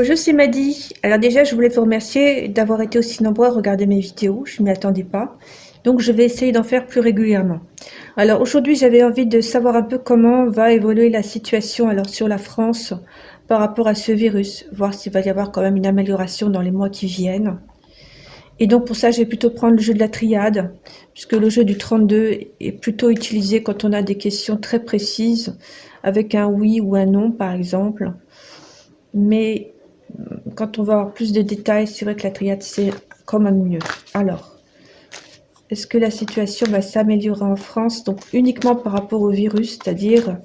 Bonjour, c'est Madi. Alors déjà, je voulais vous remercier d'avoir été aussi nombreux à regarder mes vidéos. Je ne m'y attendais pas. Donc, je vais essayer d'en faire plus régulièrement. Alors aujourd'hui, j'avais envie de savoir un peu comment va évoluer la situation alors sur la France par rapport à ce virus. Voir s'il va y avoir quand même une amélioration dans les mois qui viennent. Et donc pour ça, je vais plutôt prendre le jeu de la triade, puisque le jeu du 32 est plutôt utilisé quand on a des questions très précises, avec un oui ou un non par exemple. Mais quand on va avoir plus de détails, c'est vrai que la triade, c'est quand même mieux. Alors, est-ce que la situation va s'améliorer en France Donc uniquement par rapport au virus, c'est-à-dire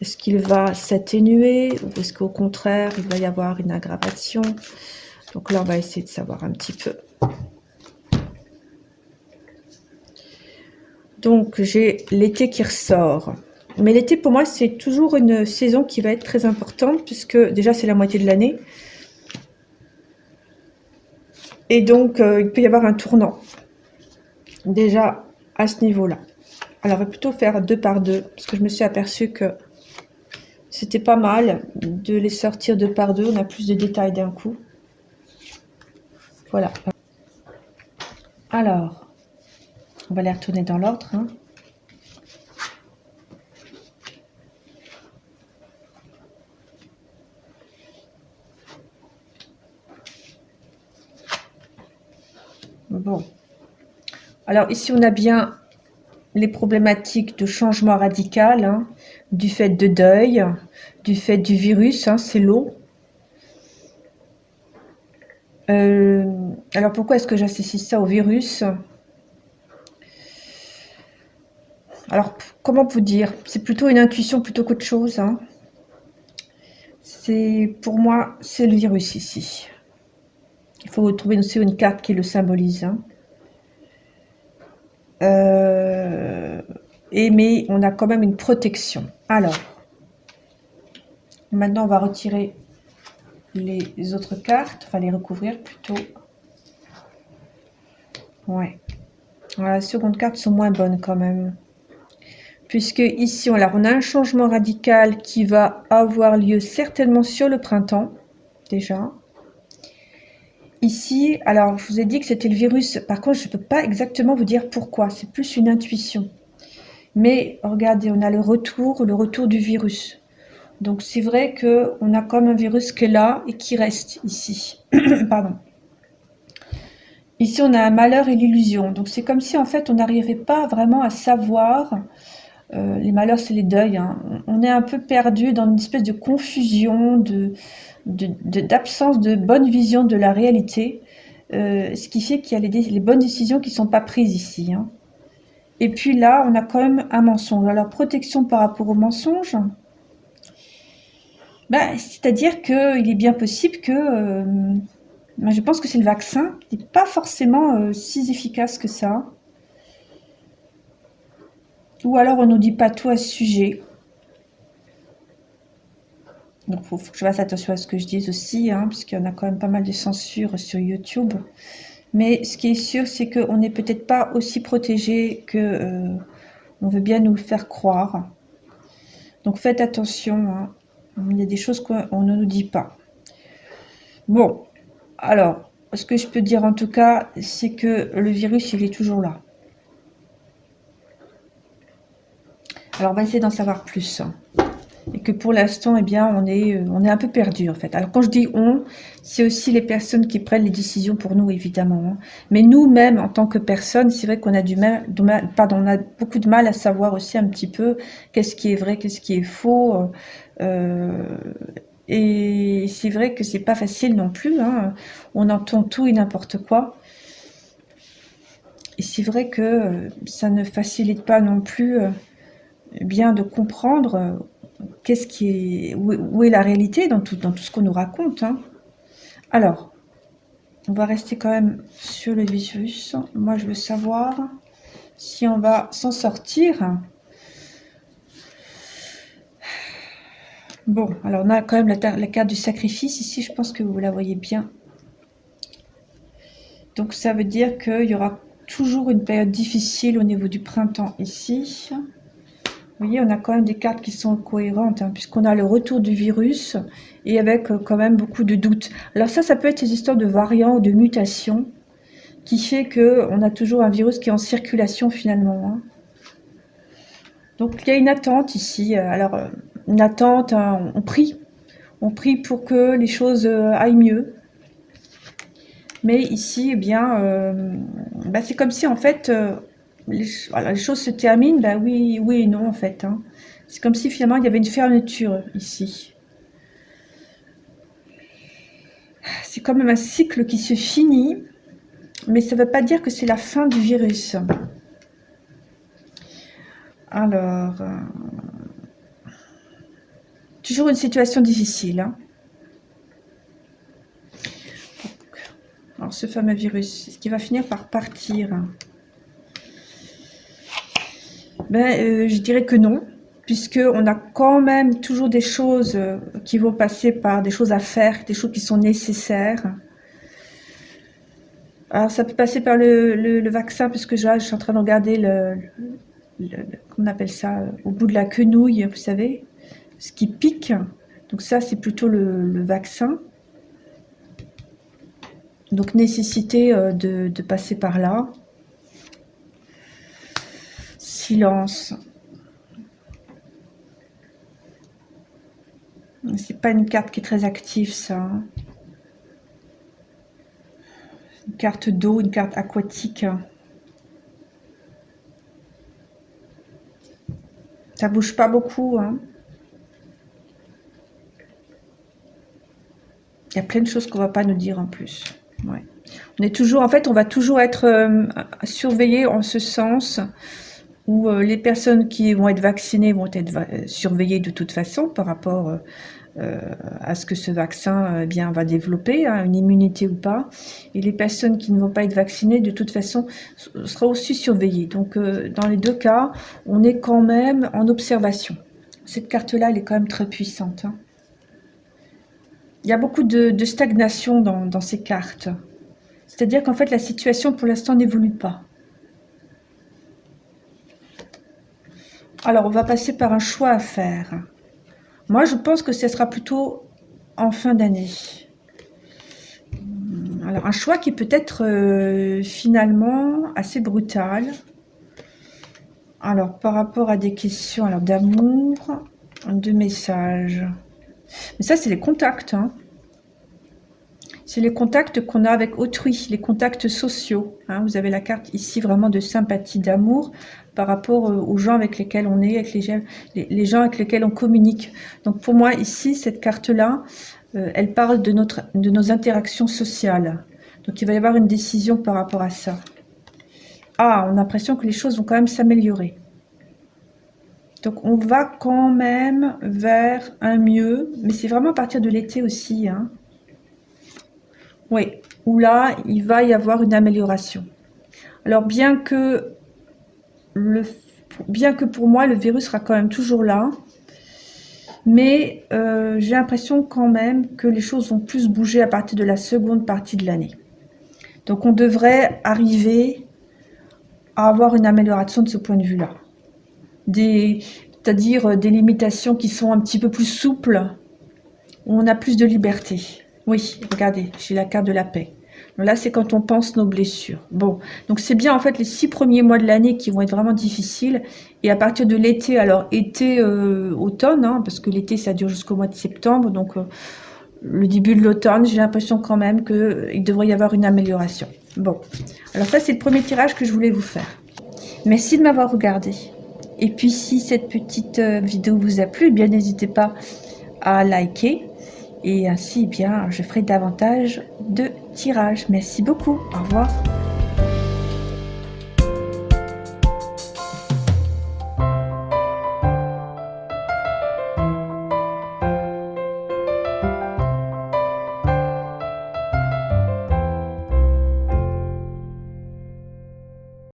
est-ce qu'il va s'atténuer ou est-ce qu'au contraire, il va y avoir une aggravation? Donc là, on va essayer de savoir un petit peu. Donc j'ai l'été qui ressort. Mais l'été, pour moi, c'est toujours une saison qui va être très importante, puisque déjà, c'est la moitié de l'année. Et donc, euh, il peut y avoir un tournant. Déjà, à ce niveau-là. Alors, on va plutôt faire deux par deux, parce que je me suis aperçue que c'était pas mal de les sortir deux par deux. On a plus de détails d'un coup. Voilà. Alors, on va les retourner dans l'ordre. Hein. Bon. Alors ici, on a bien les problématiques de changement radical, hein, du fait de deuil, du fait du virus, hein, c'est l'eau. Euh, alors pourquoi est-ce que j'associe ça au virus? Alors comment vous dire? C'est plutôt une intuition plutôt qu'autre chose. Hein. C'est Pour moi, c'est le virus ici. Il faut trouver aussi une carte qui le symbolise. Euh, et mais on a quand même une protection. Alors, maintenant on va retirer les autres cartes, enfin les recouvrir plutôt. Ouais. la seconde carte sont moins bonnes quand même. Puisque ici, on a un changement radical qui va avoir lieu certainement sur le printemps, déjà. Ici, alors je vous ai dit que c'était le virus. Par contre, je ne peux pas exactement vous dire pourquoi. C'est plus une intuition. Mais regardez, on a le retour, le retour du virus. Donc c'est vrai qu'on a comme un virus qui est là et qui reste ici. Pardon. Ici, on a un malheur et l'illusion. Donc c'est comme si en fait on n'arrivait pas vraiment à savoir. Euh, les malheurs, c'est les deuils. Hein. On est un peu perdu dans une espèce de confusion, d'absence de, bonne vision de la réalité, euh, ce qui fait qu'il y a les, bonnes décisions qui ne sont pas prises ici. Hein. Et puis là, on a quand même un mensonge. Alors, protection par rapport au mensonge, ben, c'est-à-dire qu'il est bien possible que... Euh, ben, je pense que c'est le vaccin qui n'est pas forcément si efficace que ça. Ou alors on ne nous dit pas tout à ce sujet. Donc, il faut, que je fasse attention à ce que je dis aussi, hein, puisqu'il y en a quand même pas mal de censure sur YouTube. Mais ce qui est sûr, c'est qu'on n'est peut-être pas aussi protégé que euh, on veut bien nous le faire croire. Donc, faites attention. Hein. Il y a des choses qu'on ne nous dit pas. Bon, alors, ce que je peux dire en tout cas, c'est que le virus, il est toujours là. Alors, on va essayer d'en savoir plus et que pour l'instant, eh bien, on est, euh, on est un peu perdu en fait. Alors quand je dis on, c'est aussi les personnes qui prennent les décisions pour nous, évidemment. Hein. Mais nous-mêmes, en tant que personnes, c'est vrai qu'on a du mal, pardon, on a beaucoup de mal à savoir aussi un petit peu qu'est-ce qui est vrai, qu'est-ce qui est faux. Euh, et c'est vrai que c'est pas facile non plus. Hein. On entend tout et n'importe quoi. Et c'est vrai que euh, ça ne facilite pas non plus bien de comprendre qu'est-ce qui est, où, est la réalité dans tout, dans tout ce qu'on nous raconte. Hein. Alors, on va rester quand même sur le virus. Moi, je veux savoir si on va s'en sortir. Bon, alors on a quand même la, carte du sacrifice ici, je pense que vous la voyez bien. Donc ça veut dire qu'il y aura toujours une période difficile au niveau du printemps ici. Vous voyez, on a quand même des cartes qui sont cohérentes, hein, puisqu'on a le retour du virus et avec euh, quand même beaucoup de doutes. Alors ça, ça peut être des histoires de variants ou de mutations qui fait que on a toujours un virus qui est en circulation finalement. Hein. Donc il y a une attente ici. Alors euh, une attente, hein, on prie, on prie pour que les choses euh, aillent mieux. Mais ici, eh bien, bah, c'est comme si en fait les, choses se terminent, ben oui, oui et non en fait. Hein. C'est comme si finalement il y avait une fermeture ici. C'est quand même un cycle qui se finit, mais ça ne veut pas dire que c'est la fin du virus. Alors, euh, toujours une situation difficile. Hein. Alors, ce fameux virus, est-ce qu'il va finir par partir ben, euh, Je dirais que non, puisqu'on a quand même toujours des choses euh, qui vont passer par des choses à faire, des choses qui sont nécessaires. Alors ça peut passer par le, vaccin, puisque je, suis en train de regarder le, on appelle ça, au bout de la quenouille, vous savez, ce qui pique. Donc ça, c'est plutôt le, vaccin. Donc nécessité euh, de passer par là silence. C'est pas une carte qui est très active, ça. Une carte d'eau, une carte aquatique. Ça bouge pas beaucoup. Hein. Il y a plein de choses qu'on va pas nous dire en plus. On est toujours, en fait, on va toujours être euh, surveillé en ce sens où euh, les personnes qui vont être vaccinées vont être euh, surveillées de toute façon par rapport euh, à ce que ce vaccin bien va développer, hein, une immunité ou pas. Et les personnes qui ne vont pas être vaccinées, de toute façon, seront aussi surveillées. Donc, dans les deux cas, on est quand même en observation. Cette carte-là, elle est quand même très puissante. Hein. Il y a beaucoup de, stagnation dans ces cartes. C'est-à-dire qu'en fait, la situation, pour l'instant, n'évolue pas. Alors, on va passer par un choix à faire. Moi, je pense que ce sera plutôt en fin d'année. Alors, un choix qui peut être euh, finalement assez brutal. Alors, par rapport à des questions d'amour, de messages. Mais ça, c'est les contacts. Hein. C'est les contacts qu'on a avec autrui, les contacts sociaux. Hein. Vous avez la carte ici vraiment de sympathie, d'amour par rapport euh, aux gens avec lesquels on est, avec les, gens avec lesquels on communique. Donc pour moi, ici, cette carte-là, euh, elle parle de nos interactions sociales. Donc il va y avoir une décision par rapport à ça. Ah, on a l'impression que les choses vont quand même s'améliorer. Donc on va quand même vers un mieux, mais c'est vraiment à partir de l'été aussi. Hein. Oui, où là, il va y avoir une amélioration. Alors bien que bien que pour moi, le virus sera quand même toujours là, mais euh, j'ai l'impression quand même que les choses vont plus bouger à partir de la seconde partie de l'année. Donc on devrait arriver à avoir une amélioration de ce point de vue-là. C'est-à-dire des limitations qui sont un petit peu plus souples, où on a plus de liberté. Oui, regardez, j'ai la carte de la paix. Là, c'est quand on pense nos blessures. Bon, donc c'est bien en fait les six premiers mois de l'année qui vont être vraiment difficiles. Et à partir de l'été, alors été, euh, automne, hein, parce que l'été ça dure jusqu'au mois de septembre, donc euh, le début de l'automne, j'ai l'impression quand même qu'il devrait y avoir une amélioration. Bon, alors ça c'est le premier tirage que je voulais vous faire. Merci de m'avoir regardé. Et puis si cette petite euh, vidéo vous a plu, eh bien n'hésitez pas à liker et ainsi, bien, je ferai davantage de tirages. Merci beaucoup. Au revoir.